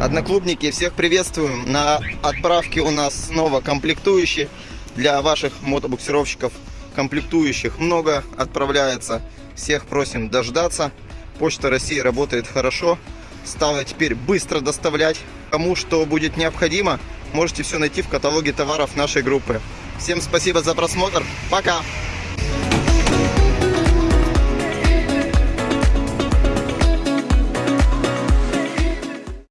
Одноклубники, всех приветствуем. На отправке у нас снова комплектующие для ваших мотобуксировщиков. Комплектующих много отправляется. Всех просим дождаться. Почта России работает хорошо. Стала теперь быстро доставлять. Кому что будет необходимо, можете все найти в каталоге товаров нашей группы. Всем спасибо за просмотр. Пока!